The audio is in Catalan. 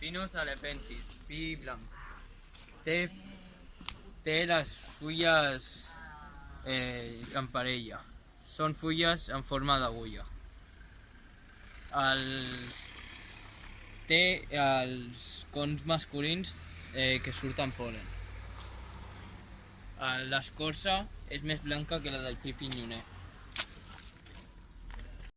Pinus alepensis, pi blanc. Té, té les fulles eh, en parella. Són fulles en forma d'agulla. El, té els cons masculins eh, que surten polen. Eh, l'escorça és més blanca que la del pi pinyoner.